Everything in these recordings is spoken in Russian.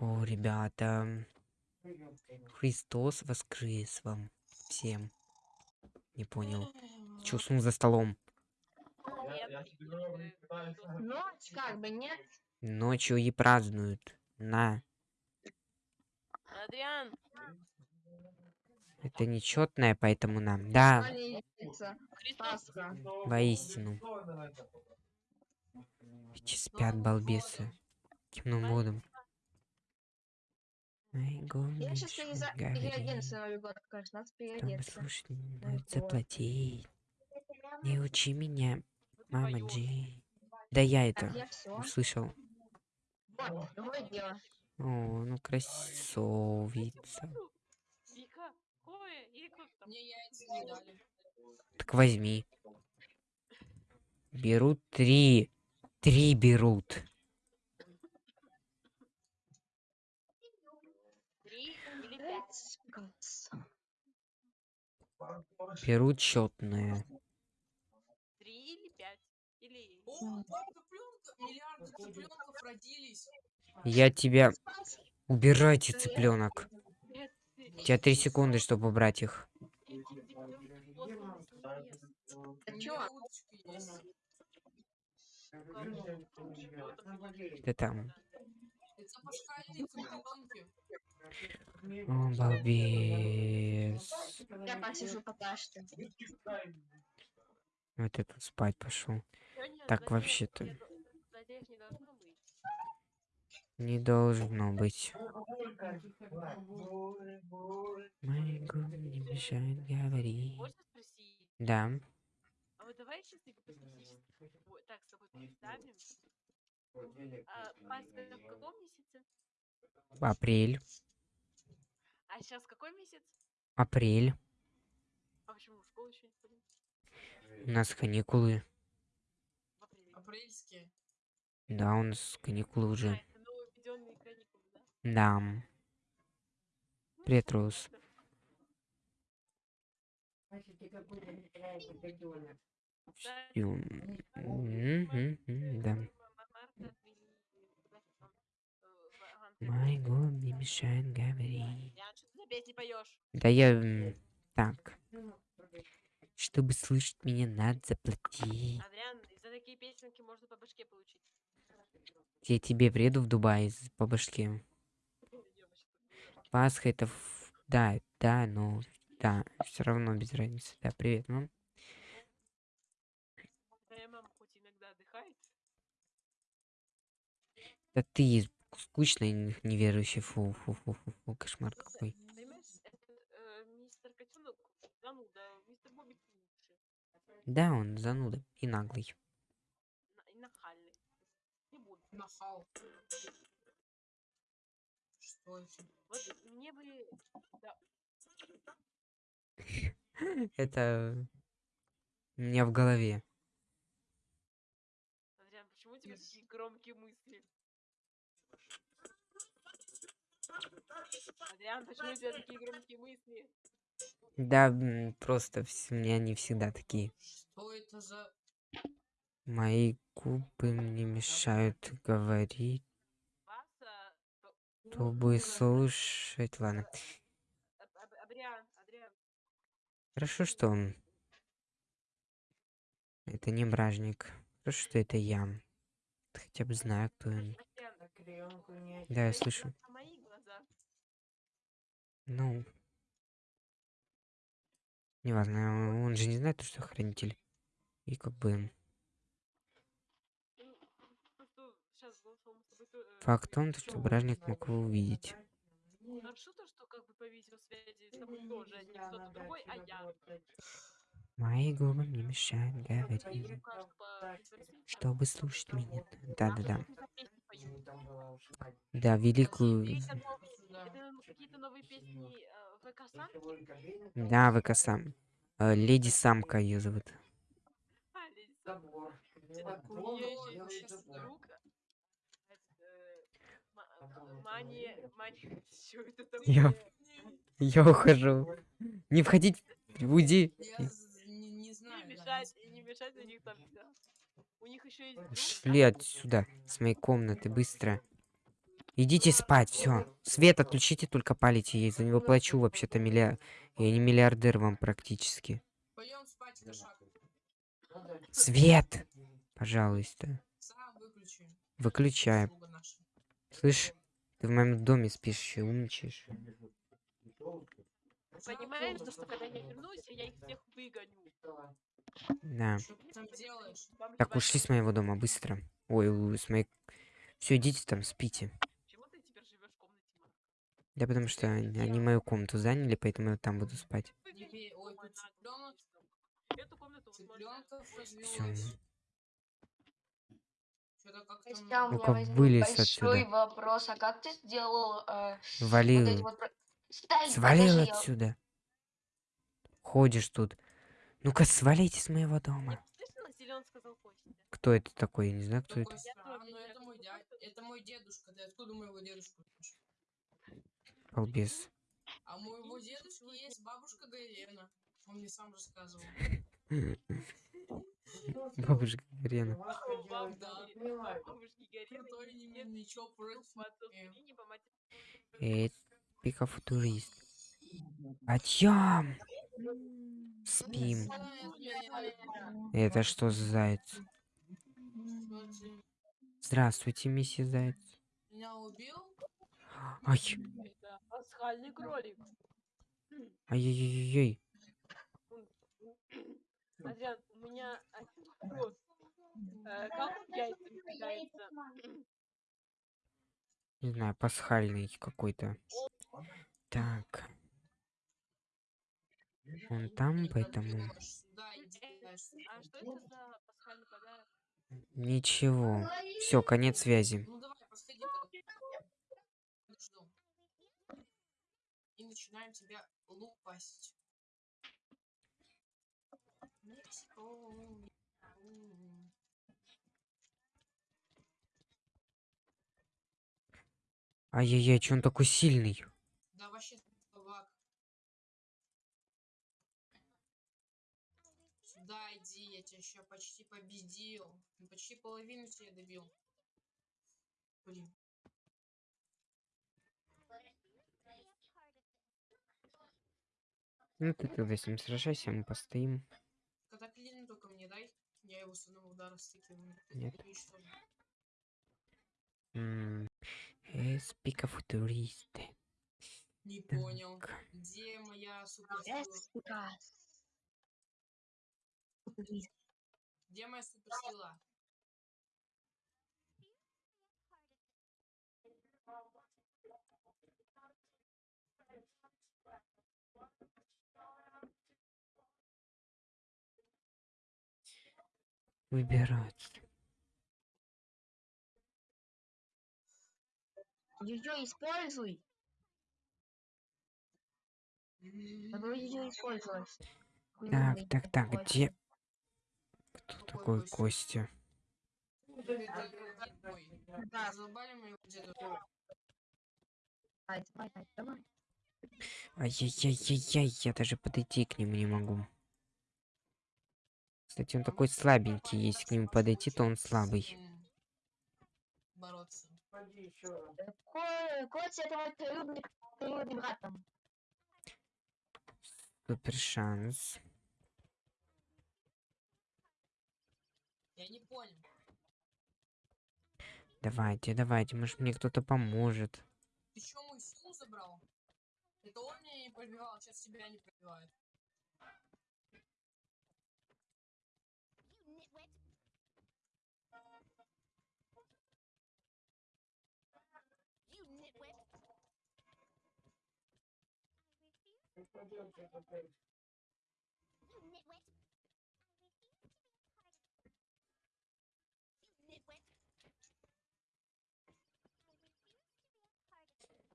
О, ребята. Христос воскрес вам всем. Не понял. Чё уснул за столом? Ночь как бы, нет? Ночью и празднуют. На. Адриан, Это нечетное, поэтому нам. Да, воистину. Эти спят, балбесы. Темным водом. Я сейчас переоденусь на Новый год, раз надо переодеться. слушать, надо заплатить. Не учи меня, мама Джи. Да я это услышал. Вот, другое дело. О, ну красавица. Так возьми. Берут три. Три берут. Три или пять? Кац. Берут счетные. Три или пять? Или... О, папа цыпленка, миллиарды цыпленков родились. Я тебя... Убирайте цыпленок. У тебя три секунды, чтобы убрать их. Ты там. Это пасхальные цыпленки. О, балбес. Я посижу пока что. Вот я тут спать пошел. Так, вообще-то. не должно быть. Не должно быть. Мои губы не мешают говорить. Можно спросить? Да. А вот давай сейчас гипотетически вот так с тобой представим. А, Пасха в каком месяце? Апрель. А сейчас какой месяц? Апрель. А почему в школу еще не ходим? У нас каникулы. Апрельские. Да, у нас каникулы А, уже. это нововведенные каникулы, да? Да. Ну, Привет, Рус. да. Да, Ю- Мгм, мгм, Да. Марта, апрель, да, там, э, в- Мои губы не мешают говорить. Да я... Так. Чтобы слышать меня, надо заплатить. Адриан, за такие песенки можно по башке получить. Я тебе приеду в Дубай с- по башке. Пасха это... ф- Да, да, но... Да, все равно без разницы. Да, привет, мам. Твоя мама хоть иногда отдыхает, Да ты скучный, н- неверующий. Фу, фу, фу, фу, фу, кошмар какой. э, мистер Котенок, зануда, мистер Бобик лучше. Да, он зануда и наглый. На- И нахальный. Не буду. Нахал. Что еще? Вот мне бы... Да, Это... У меня в голове. Адриан, почему у тебя такие громкие мысли? Адриан, почему у тебя такие громкие мысли? Да, просто у меня не всегда такие. Что это за... Мои губы мне мешают говорить, чтобы слушать. Ладно. Хорошо, что он... Это не бражник. Хорошо, что это я. Хотя бы знаю, кто он. Да, я слышу. Ну... Неважно, он же не знает, что хранитель. И как бы... Э, Факт в том, что бражник мог его увидеть. Хорошо то, не кто-то. Мои губы мне мешают говорить, чтобы слушать меня. Да-да-да. Да, великую... Какие-то новые- песни э, ВК Сан? Да, ВК сам. Э, Леди Самка ее зовут. А, Леди Охуеть, я это щас друг. э, ма- Мани, мани, что это Я-? Я ухожу. Не входить, уйди. Не, мешать, не мешать у них там. У них еще есть Шли отсюда, с моей комнаты, быстро. Идите спать, все. Свет отключите, только палите. Я за него плачу вообще-то миллиард. Я не миллиардер вам практически. Пойдем спать, кошак. Свет! Пожалуйста. Выключай. Слышь, ты в моем доме спишь еще, умничаешь. Понимаешь, что, что когда я вернусь, я их всех выгоню. Да. Так, ушли с моего дома, быстро. Ой, с моей... Все, идите там, спите. Почему ты теперь живешь в комнате Марка? Да потому что они, они мою комнату заняли, поэтому я там буду спать. Вот Все. Ну-ка, вылез большой отсюда. вопрос. А как ты сделал э, вот Валил. вот... про- Стой, Свалил подожди, я- отсюда. Ходишь тут. Ну-ка, свалите с моего Я дома. Кто это такой? Я не знаю, кто это. это мой дедушка. Ты откуда моего дедушку? Балбес. А у моего дедушки есть бабушка Гайлена. Он мне сам рассказывал. Бабушка матери. Эй, пикафутурист. Отъем! Спим. Это что за заяц? Здравствуйте, миссис Заяц. Меня убил? Ай, пасхальный кролик. ай-яй-яй-яй. Адриан, у меня один вопрос. Э, Как он яйцами кидается? Не знаю, пасхальный какой-то. Так. Он там, поэтому... А что это за пасхальный подарок? Ничего. Все, конец связи. Ну давай, подходи. Подожду. И начинаем тебя. М. Ай-яй-яй, че он такой сильный? Да вообще собак. Сюда иди, я тебя еще почти победил. Ну, Почти половину тебя добил. Блин. Ну ты тогда с ним сражайся, мы постоим. Катаклизм только мне дай. Я его с одного удара стыкиваю. Нет. Уничтожу. М, Эс пикафутурист. Не понял. Где моя суперсила? Эспика. Где моя суперсила? Выбирать. Ее используй. Надо ее использовать. Так, так, так, где... Кто такой Костя? Да. Задолбали моего деда. Давай, давай, давай, давай. Ай-яй-яй-яй-яй, я даже подойти к нему не могу. Кстати, он такой слабенький, если к нему подойти, то он слабый. Мой. Супер шанс. Давайте, давайте, может мне кто-то поможет. Ты чё мою силу забрал? Это он меня не пробивал, сейчас тебя не пробивает.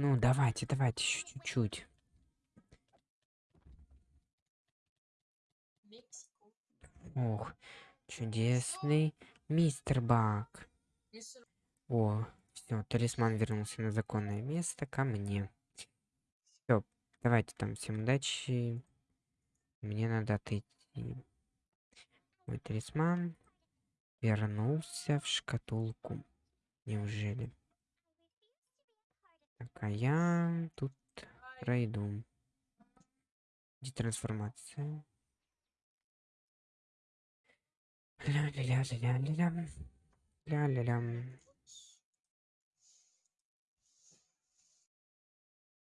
Ну, давайте, давайте, еще чуть-чуть. Ох, чудесный мистер Бак. О, все, талисман вернулся на законное место ко мне. Все, давайте там, всем удачи. Мне надо отойти. Мой талисман вернулся в шкатулку. Неужели? Так, а я тут пройду. Детрансформация. Ля-ля-ля-ля-ля-ля. Ля-ля-лям.